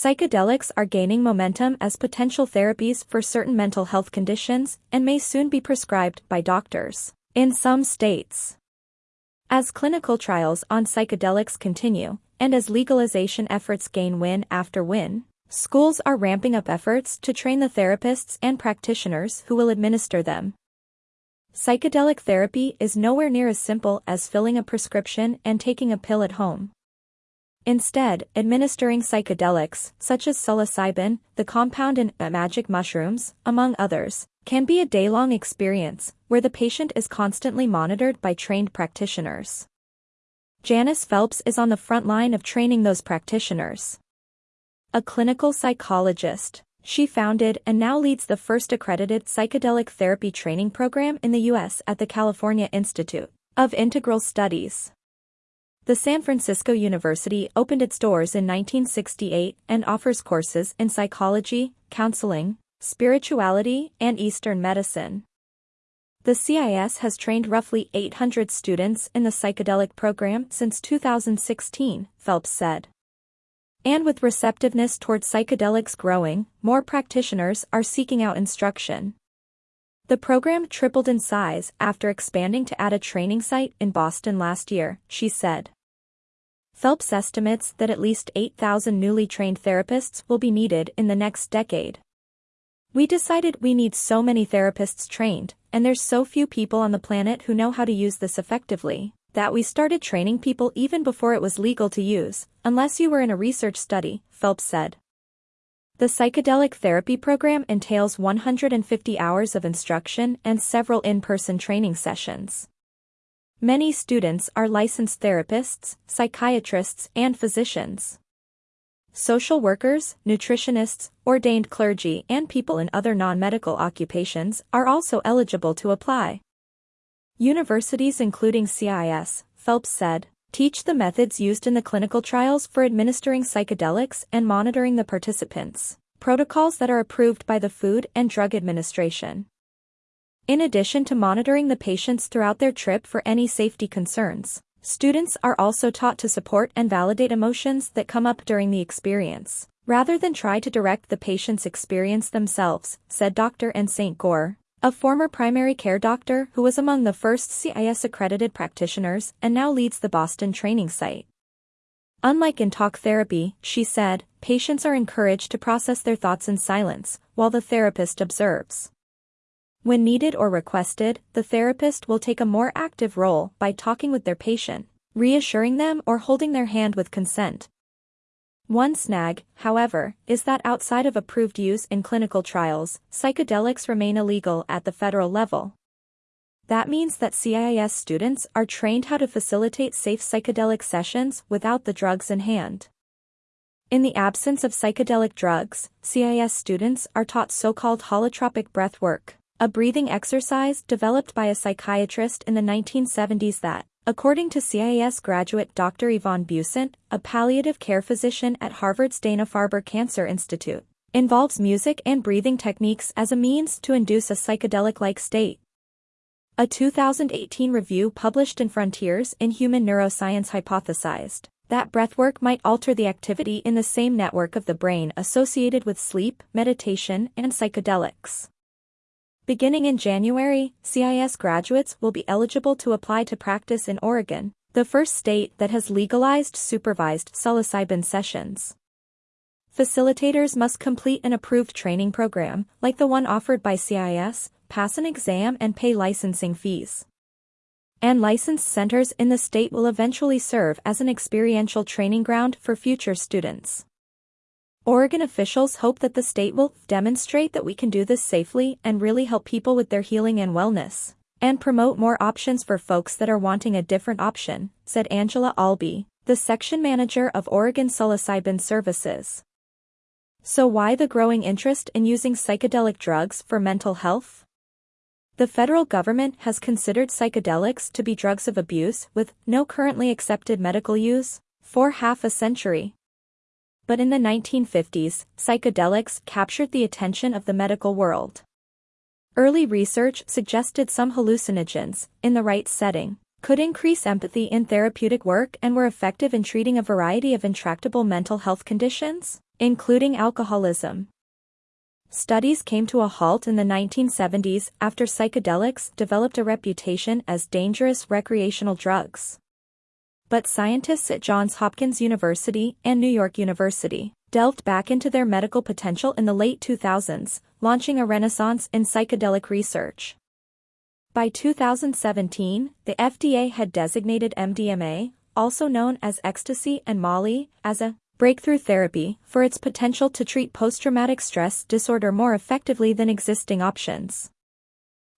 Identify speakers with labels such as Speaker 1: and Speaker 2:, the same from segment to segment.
Speaker 1: Psychedelics are gaining momentum as potential therapies for certain mental health conditions and may soon be prescribed by doctors in some states. As clinical trials on psychedelics continue, and as legalization efforts gain win after win, schools are ramping up efforts to train the therapists and practitioners who will administer them. Psychedelic therapy is nowhere near as simple as filling a prescription and taking a pill at home. Instead, administering psychedelics, such as psilocybin, the compound in magic mushrooms, among others, can be a day-long experience, where the patient is constantly monitored by trained practitioners. Janis Phelps is on the front line of training those practitioners. A clinical psychologist, she founded and now leads the first accredited psychedelic therapy training program in the U.S. at the California Institute of Integral Studies. The San Francisco University opened its doors in 1968 and offers courses in psychology, counseling, spirituality, and Eastern medicine. The CIS has trained roughly 800 students in the psychedelic program since 2016, Phelps said. And with receptiveness towards psychedelics growing, more practitioners are seeking out instruction. The program tripled in size after expanding to add a training site in Boston last year, she said. Phelps estimates that at least 8,000 newly trained therapists will be needed in the next decade. We decided we need so many therapists trained, and there's so few people on the planet who know how to use this effectively, that we started training people even before it was legal to use, unless you were in a research study, Phelps said. The psychedelic therapy program entails 150 hours of instruction and several in-person training sessions. Many students are licensed therapists, psychiatrists, and physicians social workers, nutritionists, ordained clergy and people in other non-medical occupations are also eligible to apply. Universities including CIS, Phelps said, teach the methods used in the clinical trials for administering psychedelics and monitoring the participants, protocols that are approved by the Food and Drug Administration. In addition to monitoring the patients throughout their trip for any safety concerns, Students are also taught to support and validate emotions that come up during the experience, rather than try to direct the patient's experience themselves, said Dr. Anne St. Goar, a former primary care doctor who was among the first CIS-accredited practitioners and now leads the Boston training site. Unlike in talk therapy, she said, patients are encouraged to process their thoughts in silence, while the therapist observes. When needed or requested, the therapist will take a more active role by talking with their patient, reassuring them or holding their hand with consent. One snag, however, is that outside of approved use in clinical trials, psychedelics remain illegal at the federal level. That means that CIS students are trained how to facilitate safe psychedelic sessions without the drugs in hand. In the absence of psychedelic drugs, CIS students are taught so-called holotropic breath work, a breathing exercise developed by a psychiatrist in the 1970s that, according to CIS graduate Dr. Yvan Beaussant, a palliative care physician at Harvard's Dana-Farber Cancer Institute, involves music and breathing techniques as a means to induce a psychedelic-like state. A 2018 review published in Frontiers in Human Neuroscience hypothesized that breathwork might alter the activity in the same network of the brain associated with sleep, meditation, and psychedelics. Beginning in January, CIS graduates will be eligible to apply to practice in Oregon, the first state that has legalized supervised psilocybin sessions. Facilitators must complete an approved training program, like the one offered by CIS, pass an exam and pay licensing fees. And licensed centers in the state will eventually serve as an experiential training ground for future students. Oregon officials hope that the state will demonstrate that we can do this safely and really help people with their healing and wellness, and promote more options for folks that are wanting a different option, said Angela Allbee, the section manager of Oregon Psilocybin Services. So why the growing interest in using psychedelic drugs for mental health? The federal government has considered psychedelics to be drugs of abuse with no currently accepted medical use for half a century but in the 1950s, psychedelics captured the attention of the medical world. Early research suggested some hallucinogens, in the right setting, could increase empathy in therapeutic work and were effective in treating a variety of intractable mental health conditions, including alcoholism. Studies came to a halt in the 1970s after psychedelics developed a reputation as dangerous recreational drugs. But scientists at Johns Hopkins University and New York University delved back into their medical potential in the late 2000s, launching a renaissance in psychedelic research. By 2017, the FDA had designated MDMA, also known as ecstasy and Molly, as a breakthrough therapy for its potential to treat post-traumatic stress disorder more effectively than existing options.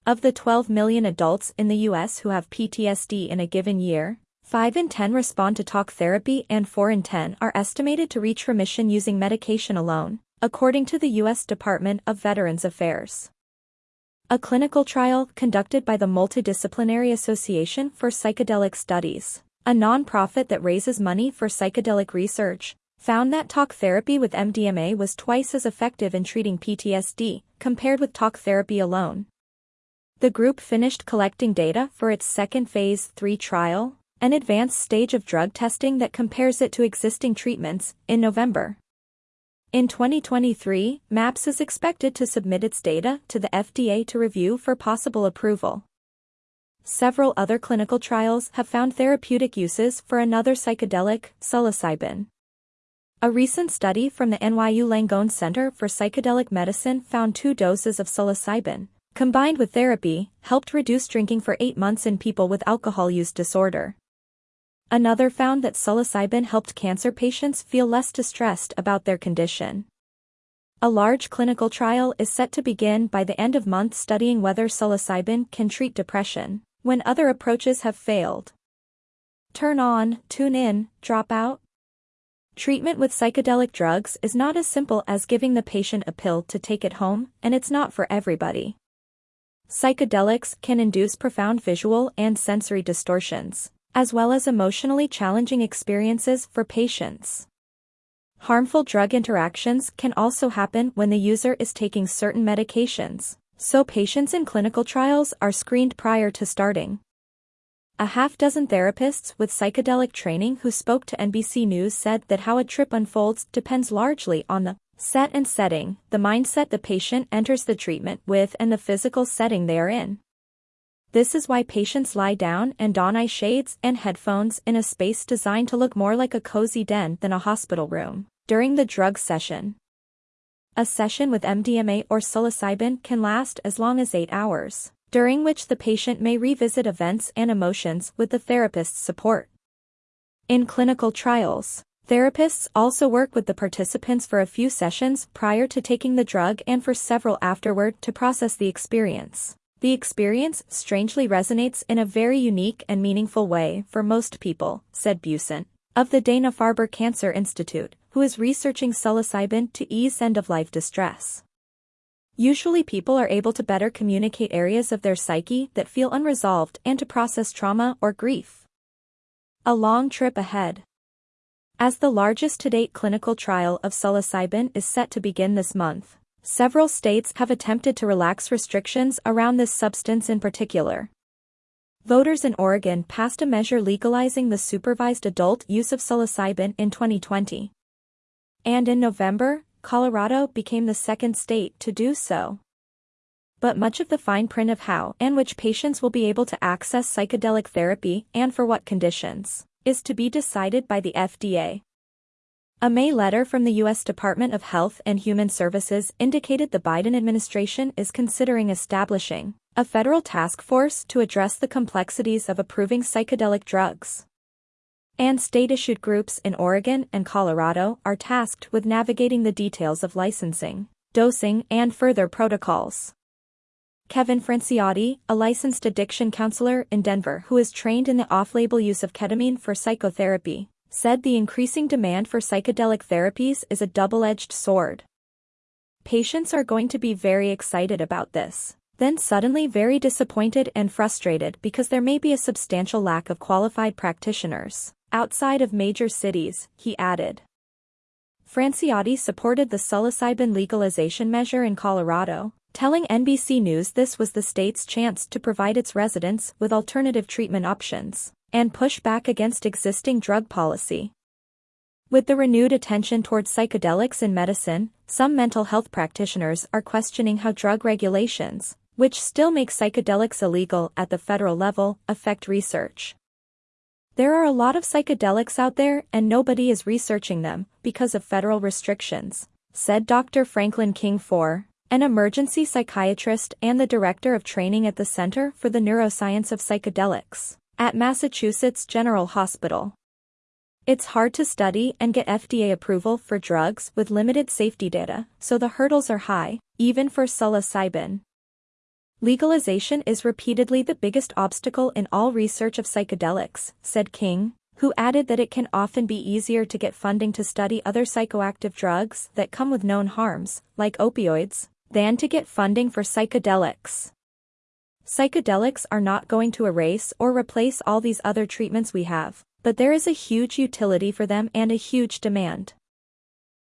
Speaker 1: Of the 12 million adults in the US who have PTSD in a given year, 5 in 10 respond to talk therapy and 4 in 10 are estimated to reach remission using medication alone, according to the U.S. Department of Veterans Affairs. A clinical trial conducted by the Multidisciplinary Association for Psychedelic Studies, a nonprofit that raises money for psychedelic research, found that talk therapy with MDMA was twice as effective in treating PTSD compared with talk therapy alone. The group finished collecting data for its second phase 3 trial, an advanced stage of drug testing that compares it to existing treatments, in November. In 2023, MAPS is expected to submit its data to the FDA to review for possible approval. Several other clinical trials have found therapeutic uses for another psychedelic, psilocybin. A recent study from the NYU Langone Center for Psychedelic Medicine found two doses of psilocybin, combined with therapy, helped reduce drinking for eight months in people with alcohol use disorder. Another found that psilocybin helped cancer patients feel less distressed about their condition. A large clinical trial is set to begin by the end of month studying whether psilocybin can treat depression, when other approaches have failed. Turn on, tune in, drop out, Treatment with psychedelic drugs is not as simple as giving the patient a pill to take it home, and it's not for everybody. Psychedelics can induce profound visual and sensory distortions, as well as emotionally challenging experiences for patients. Harmful drug interactions can also happen when the user is taking certain medications, so patients in clinical trials are screened prior to starting. A half-dozen therapists with psychedelic training who spoke to NBC News said that how a trip unfolds depends largely on the set and setting, the mindset the patient enters the treatment with and the physical setting they are in. This is why patients lie down and don eye shades and headphones in a space designed to look more like a cozy den than a hospital room during the drug session. A session with MDMA or psilocybin can last as long as 8 hours during which the patient may revisit events and emotions with the therapist's support. In clinical trials, therapists also work with the participants for a few sessions prior to taking the drug and for several afterward to process the experience. The experience strangely resonates in a very unique and meaningful way for most people, said Beaussant, of the Dana-Farber Cancer Institute, who is researching psilocybin to ease end-of-life distress. Usually people are able to better communicate areas of their psyche that feel unresolved and to process trauma or grief. A long trip ahead. As the largest to-date clinical trial of psilocybin is set to begin this month, several states have attempted to relax restrictions around this substance in particular. Voters in Oregon passed a measure legalizing the supervised adult use of psilocybin in 2020. And in November, Colorado became the second state to do so. But much of the fine print of how and which patients will be able to access psychedelic therapy and for what conditions is to be decided by the FDA. A May letter from the U.S. Department of Health and Human Services indicated the Biden administration is considering establishing a federal task force to address the complexities of approving psychedelic drugs and state-issued groups in Oregon and Colorado are tasked with navigating the details of licensing, dosing, and further protocols. Kevin Franciotti, a licensed addiction counselor in Denver who is trained in the off-label use of ketamine for psychotherapy, said the increasing demand for psychedelic therapies is a double-edged sword. Patients are going to be very excited about this, then suddenly very disappointed and frustrated because there may be a substantial lack of qualified practitioners. Outside of major cities, he added. Franciotti supported the psilocybin legalization measure in Colorado, telling NBC News this was the state's chance to provide its residents with alternative treatment options and push back against existing drug policy. With the renewed attention towards psychedelics in medicine, some mental health practitioners are questioning how drug regulations, which still make psychedelics illegal at the federal level, affect research. There are a lot of psychedelics out there and nobody is researching them because of federal restrictions, said Dr. Franklin King IV, an emergency psychiatrist and the director of training at the Center for the Neuroscience of Psychedelics at Massachusetts General Hospital. It's hard to study and get FDA approval for drugs with limited safety data, so the hurdles are high, even for psilocybin. Legalization is repeatedly the biggest obstacle in all research of psychedelics, said King, who added that it can often be easier to get funding to study other psychoactive drugs that come with known harms, like opioids, than to get funding for psychedelics. Psychedelics are not going to erase or replace all these other treatments we have, but there is a huge utility for them and a huge demand.